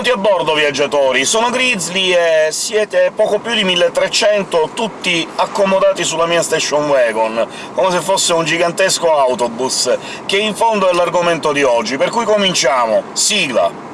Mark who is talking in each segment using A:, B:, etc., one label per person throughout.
A: Benvenuti a bordo, viaggiatori! Sono Grizzly e siete poco più di 1300, tutti accomodati sulla mia station wagon, come se fosse un gigantesco autobus, che in fondo è l'argomento di oggi, per cui cominciamo! Sigla!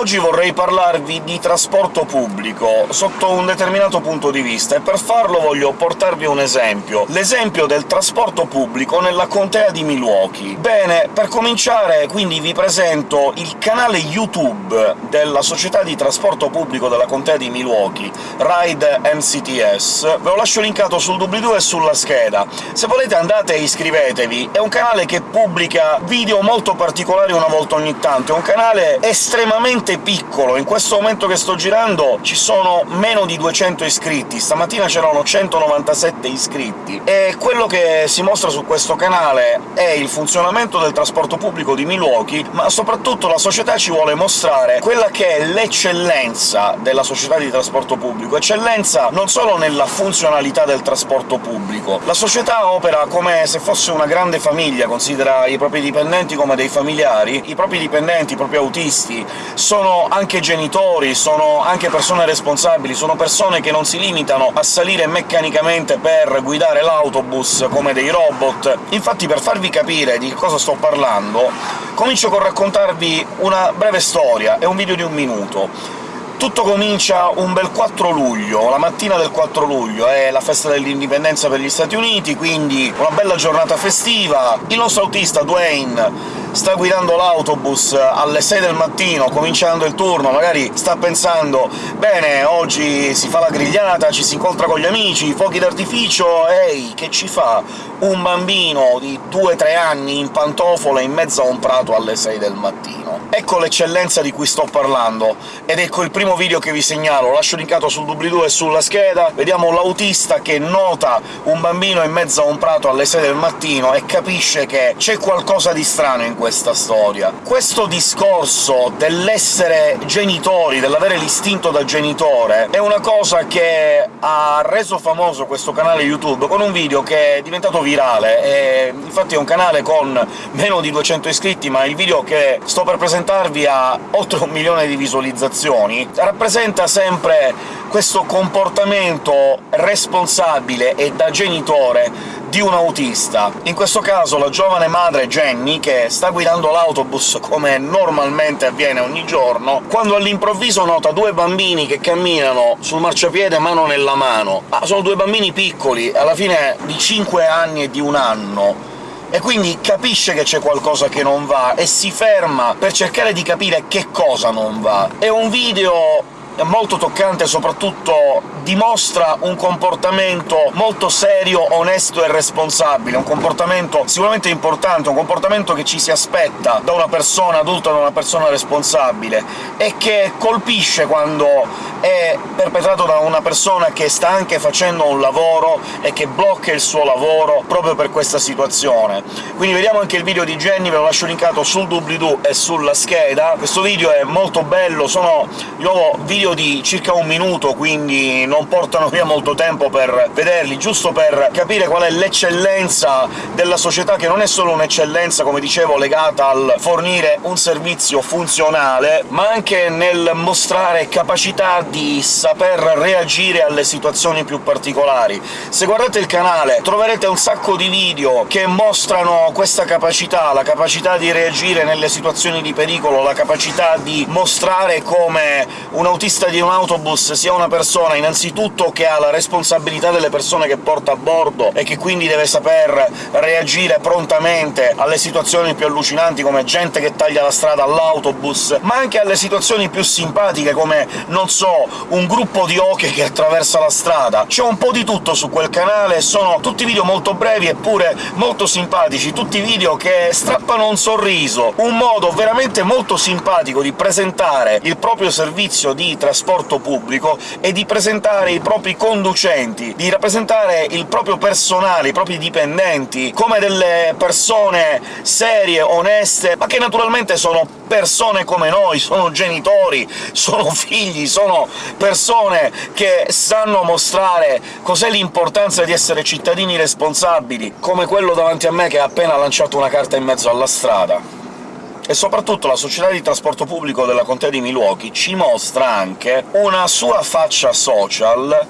A: Oggi vorrei parlarvi di trasporto pubblico sotto un determinato punto di vista, e per farlo voglio portarvi un esempio. L'esempio del trasporto pubblico nella contea di Milwaukee. Bene, per cominciare quindi vi presento il canale YouTube della società di trasporto pubblico della contea di Milwaukee, Ride MCTS. Ve lo lascio linkato sul doobly-doo e sulla scheda. Se volete andate e iscrivetevi, è un canale che pubblica video molto particolari una volta ogni tanto, è un canale estremamente veramente piccolo. In questo momento che sto girando ci sono meno di 200 iscritti, stamattina c'erano 197 iscritti, e quello che si mostra su questo canale è il funzionamento del trasporto pubblico di Milwaukee, ma soprattutto la società ci vuole mostrare quella che è l'eccellenza della società di trasporto pubblico, eccellenza non solo nella funzionalità del trasporto pubblico. La società opera come se fosse una grande famiglia, considera i propri dipendenti come dei familiari, i propri dipendenti, i propri autisti, sono sono anche genitori, sono anche persone responsabili, sono persone che non si limitano a salire meccanicamente per guidare l'autobus come dei robot. Infatti, per farvi capire di cosa sto parlando, comincio con raccontarvi una breve storia, è un video di un minuto. Tutto comincia un bel 4 luglio, la mattina del 4 luglio, è la festa dell'indipendenza per gli Stati Uniti, quindi una bella giornata festiva. Il nostro autista Dwayne sta guidando l'autobus alle 6 del mattino, cominciando il turno, magari sta pensando «Bene, oggi si fa la grigliata, ci si incontra con gli amici, fuochi d'artificio, ehi, che ci fa un bambino di 2-3 anni in pantofole in mezzo a un prato alle 6 del mattino?» Ecco l'eccellenza di cui sto parlando, ed ecco il primo video che vi segnalo, lascio linkato sul doobly-doo e sulla scheda, vediamo l'autista che nota un bambino in mezzo a un prato alle 6 del mattino e capisce che c'è qualcosa di strano in questa storia. Questo discorso dell'essere genitori, dell'avere l'istinto da genitore, è una cosa che ha reso famoso questo canale YouTube con un video che è diventato virale, e infatti è un canale con meno di 200 iscritti, ma il video che sto per presentarvi ha oltre un milione di visualizzazioni, rappresenta sempre questo comportamento responsabile e da genitore di un autista. In questo caso la giovane madre Jenny, che sta guidando l'autobus come normalmente avviene ogni giorno, quando all'improvviso nota due bambini che camminano sul marciapiede mano nella mano. Ma sono due bambini piccoli, alla fine di 5 anni e di un anno, e quindi capisce che c'è qualcosa che non va, e si ferma per cercare di capire che cosa non va. È un video molto toccante, soprattutto dimostra un comportamento molto serio, onesto e responsabile, un comportamento sicuramente importante, un comportamento che ci si aspetta da una persona adulta, da una persona responsabile, e che colpisce quando è perpetrato da una persona che sta anche facendo un lavoro e che blocca il suo lavoro proprio per questa situazione. Quindi vediamo anche il video di Jenny, ve lo lascio linkato sul doobly-doo e sulla scheda. Questo video è molto bello, sono di nuovo video video di circa un minuto, quindi non portano via molto tempo per vederli, giusto per capire qual è l'eccellenza della società, che non è solo un'eccellenza, come dicevo, legata al fornire un servizio funzionale, ma anche nel mostrare capacità di saper reagire alle situazioni più particolari. Se guardate il canale troverete un sacco di video che mostrano questa capacità, la capacità di reagire nelle situazioni di pericolo, la capacità di mostrare come un autista tassista di un autobus sia una persona innanzitutto che ha la responsabilità delle persone che porta a bordo e che quindi deve saper reagire prontamente alle situazioni più allucinanti, come gente che taglia la strada all'autobus, ma anche alle situazioni più simpatiche, come, non so, un gruppo di oche che attraversa la strada. C'è un po' di tutto su quel canale, sono tutti video molto brevi eppure molto simpatici, tutti video che strappano un sorriso, un modo veramente molto simpatico di presentare il proprio servizio di trasporto pubblico è di presentare i propri conducenti, di rappresentare il proprio personale, i propri dipendenti, come delle persone serie, oneste, ma che naturalmente sono persone come noi, sono genitori, sono figli, sono persone che sanno mostrare cos'è l'importanza di essere cittadini responsabili, come quello davanti a me che ha appena lanciato una carta in mezzo alla strada e soprattutto la società di trasporto pubblico della contea di Milwaukee ci mostra anche una sua faccia social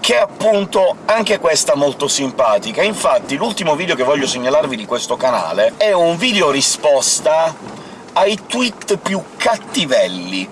A: che è appunto anche questa molto simpatica. Infatti l'ultimo video che voglio segnalarvi di questo canale è un video risposta ai tweet più cattivelli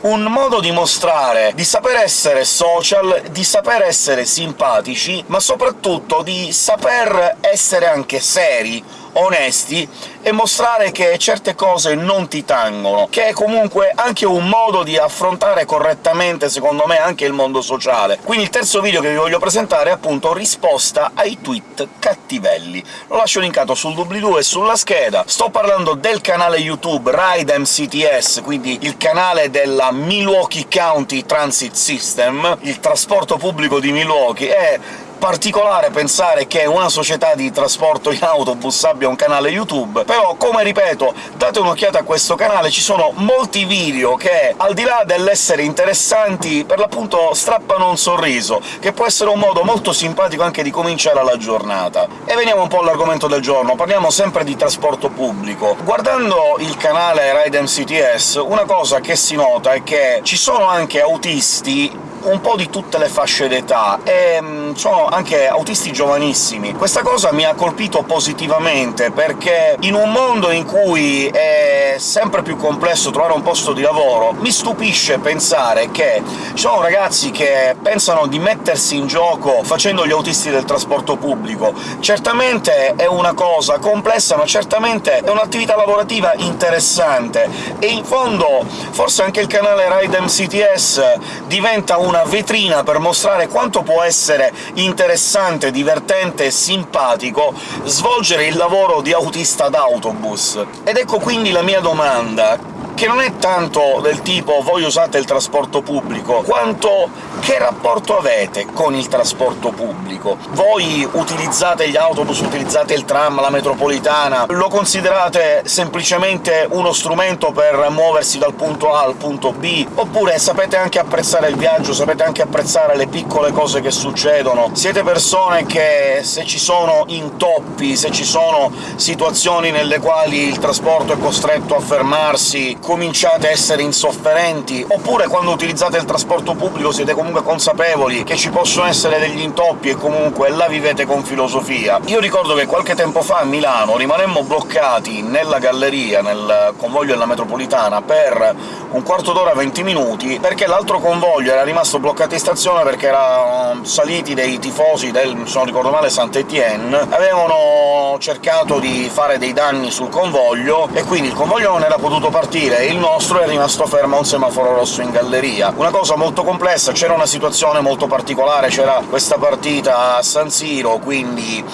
A: un modo di mostrare di saper essere social, di saper essere simpatici, ma soprattutto di saper essere anche seri, onesti, e mostrare che certe cose non ti tangono, che è comunque anche un modo di affrontare correttamente, secondo me, anche il mondo sociale. Quindi il terzo video che vi voglio presentare è appunto risposta ai tweet cattivelli. Lo lascio linkato sul doobly-doo e sulla scheda. Sto parlando del canale YouTube Ride MCTS, quindi il canale della Milwaukee County Transit System, il trasporto pubblico di Milwaukee, e particolare pensare che una società di trasporto in autobus abbia un canale YouTube, però, come ripeto, date un'occhiata a questo canale, ci sono molti video che, al di là dell'essere interessanti, per l'appunto strappano un sorriso, che può essere un modo molto simpatico anche di cominciare la giornata. E veniamo un po' all'argomento del giorno, parliamo sempre di trasporto pubblico. Guardando il canale Ride MCTS, una cosa che si nota è che ci sono anche autisti un po' di tutte le fasce d'età, e mm, anche autisti giovanissimi. Questa cosa mi ha colpito positivamente, perché in un mondo in cui è sempre più complesso trovare un posto di lavoro, mi stupisce pensare che ci sono ragazzi che pensano di mettersi in gioco facendo gli autisti del trasporto pubblico. Certamente è una cosa complessa, ma certamente è un'attività lavorativa interessante, e in fondo forse anche il canale Ride MCTS diventa una vetrina per mostrare quanto può essere interessante, divertente e simpatico svolgere il lavoro di autista d'autobus. Ed ecco quindi la mia domanda che non è tanto del tipo «voi usate il trasporto pubblico», quanto che rapporto avete con il trasporto pubblico? Voi utilizzate gli autobus, utilizzate il tram, la metropolitana? Lo considerate semplicemente uno strumento per muoversi dal punto A al punto B? Oppure sapete anche apprezzare il viaggio, sapete anche apprezzare le piccole cose che succedono? Siete persone che, se ci sono intoppi, se ci sono situazioni nelle quali il trasporto è costretto a fermarsi, cominciate a essere insofferenti, oppure quando utilizzate il trasporto pubblico siete comunque consapevoli che ci possono essere degli intoppi e comunque la vivete con filosofia. Io ricordo che qualche tempo fa a Milano rimanemmo bloccati nella galleria, nel convoglio della metropolitana, per un quarto d'ora 20 minuti, perché l'altro convoglio era rimasto bloccato in stazione perché erano saliti dei tifosi del, se non ricordo male, Saint-Étienne, avevano cercato di fare dei danni sul convoglio, e quindi il convoglio non era potuto partire, il nostro è rimasto fermo a un semaforo rosso in galleria. Una cosa molto complessa, c'era una situazione molto particolare, c'era questa partita a San Siro, quindi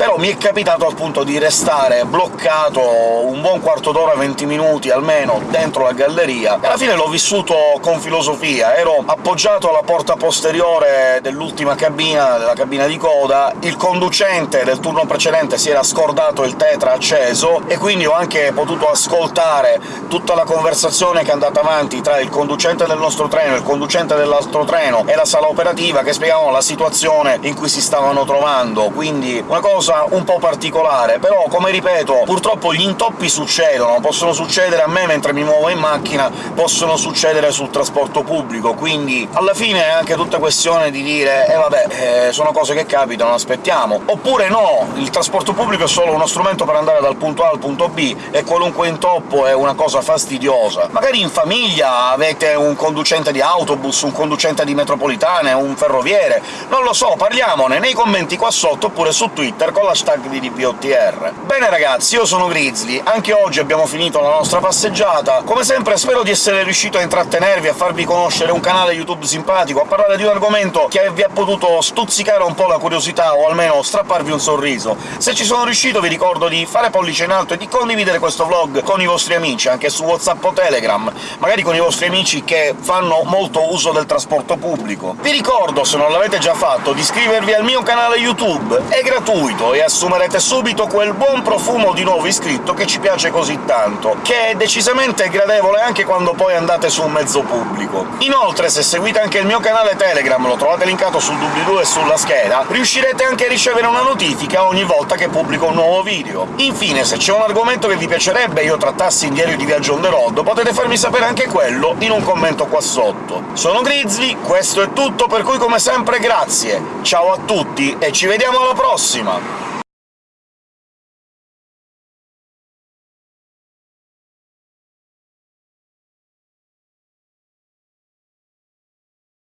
A: però mi è capitato appunto di restare bloccato un buon quarto d'ora, 20 minuti almeno, dentro la galleria, e alla fine l'ho vissuto con filosofia. Ero appoggiato alla porta posteriore dell'ultima cabina, della cabina di coda, il conducente del turno precedente si era scordato il tetra acceso, e quindi ho anche potuto ascoltare tutta la conversazione che è andata avanti tra il conducente del nostro treno, il conducente dell'altro treno e la sala operativa, che spiegavano la situazione in cui si stavano trovando, quindi una cosa cosa un po' particolare, però, come ripeto, purtroppo gli intoppi succedono, possono succedere a me mentre mi muovo in macchina, possono succedere sul trasporto pubblico, quindi alla fine è anche tutta questione di dire «eh vabbè, eh, sono cose che capitano, aspettiamo». Oppure no, il trasporto pubblico è solo uno strumento per andare dal punto A al punto B, e qualunque intoppo è una cosa fastidiosa. Magari in famiglia avete un conducente di autobus, un conducente di metropolitane, un ferroviere, non lo so, parliamone nei commenti qua sotto, oppure su Twitter con l'hashtag di DBOTR. Bene ragazzi, io sono Grizzly, anche oggi abbiamo finito la nostra passeggiata. Come sempre spero di essere riuscito a intrattenervi, a farvi conoscere un canale YouTube simpatico, a parlare di un argomento che vi ha potuto stuzzicare un po' la curiosità, o almeno strapparvi un sorriso. Se ci sono riuscito vi ricordo di fare pollice in alto e di condividere questo vlog con i vostri amici, anche su WhatsApp o Telegram, magari con i vostri amici che fanno molto uso del trasporto pubblico. Vi ricordo, se non l'avete già fatto, di iscrivervi al mio canale YouTube, è gratuito e assumerete subito quel buon profumo di nuovo iscritto che ci piace così tanto, che è decisamente gradevole anche quando poi andate su un mezzo pubblico. Inoltre, se seguite anche il mio canale Telegram, lo trovate linkato sul doobly-doo e sulla scheda, riuscirete anche a ricevere una notifica ogni volta che pubblico un nuovo video. Infine, se c'è un argomento che vi piacerebbe io trattassi in Diario di Viaggio on the road, potete farmi sapere anche quello in un commento qua sotto. Sono Grizzly, questo è tutto, per cui come sempre grazie, ciao a tutti e ci vediamo alla prossima!